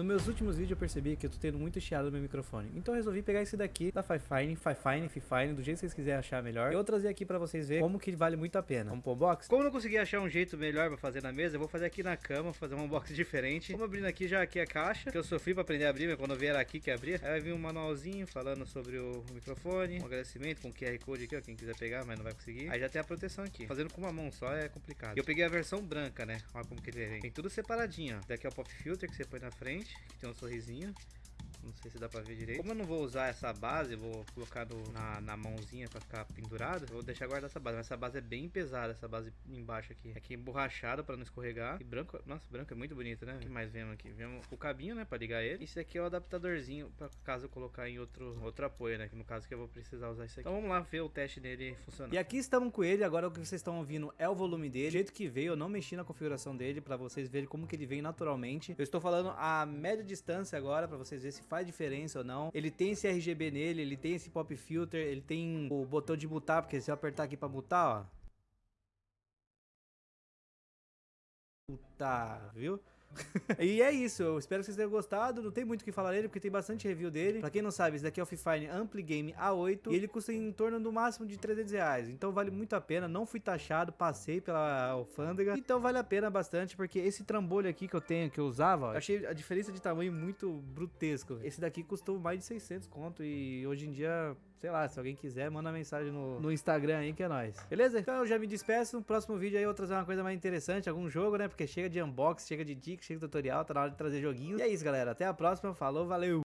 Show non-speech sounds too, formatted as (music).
Nos meus últimos vídeos eu percebi que eu tô tendo muito chiado no meu microfone. Então eu resolvi pegar esse daqui da Fifine, Fifine, Fifine, do jeito que vocês quiserem achar melhor. Eu vou trazer aqui pra vocês verem como que vale muito a pena. Vamos pro unboxing? Como eu não consegui achar um jeito melhor pra fazer na mesa, eu vou fazer aqui na cama, fazer um unboxing (laughs) diferente. Vamos abrindo aqui já aqui a caixa, que eu sofri pra aprender a abrir, mas quando vier aqui que abrir, aí vai vir um manualzinho falando sobre o microfone, um agradecimento com QR Code aqui, ó, quem quiser pegar, mas não vai conseguir. Aí já tem a proteção aqui. Fazendo com uma mão só é complicado. Eu peguei a versão branca, né? Olha como que ele vem. Tem tudo separadinho, ó. Daqui é o pop filter que você põe na frente, que tem um sorrisinho. Não sei se dá pra ver direito. Como eu não vou usar essa base, vou colocar no, na, na mãozinha pra ficar pendurado. Eu vou deixar guardar essa base. Mas essa base é bem pesada, essa base embaixo aqui. Aqui emborrachada pra não escorregar. E branco, nossa, branco é muito bonito, né? O que mais vemos aqui? Vemos o cabinho, né, pra ligar ele. Esse aqui é o adaptadorzinho pra caso eu colocar em outro, outro apoio, né? Que no caso que eu vou precisar usar isso aqui. Então vamos lá ver o teste dele funcionando. E aqui estamos com ele. Agora o que vocês estão ouvindo é o volume dele. Do jeito que veio, eu não mexi na configuração dele pra vocês verem como que ele vem naturalmente. Eu estou falando a média distância agora pra vocês verem se faz diferença ou não. Ele tem esse RGB nele, ele tem esse pop filter, ele tem o botão de mutar, porque se eu apertar aqui pra mutar, ó. Mutar, viu? (laughs) e é isso, eu espero que vocês tenham gostado. Não tem muito o que falar dele, porque tem bastante review dele. Pra quem não sabe, esse daqui é o Fifine Ampli Game A8 e ele custa em torno do máximo de 300 reais. Então vale muito a pena. Não fui taxado, passei pela alfândega. Então vale a pena bastante, porque esse trambolho aqui que eu tenho, que eu usava, eu achei a diferença de tamanho muito brutesco. Esse daqui custou mais de 600 conto e hoje em dia sei lá, se alguém quiser, manda mensagem no, no Instagram aí que é nóis. Beleza? Então eu já me despeço. No próximo vídeo aí eu vou trazer uma coisa mais interessante, algum jogo, né? Porque chega de unboxing, chega de dicas, chega de tutorial, tá na hora de trazer joguinhos. E é isso, galera. Até a próxima. Falou, valeu!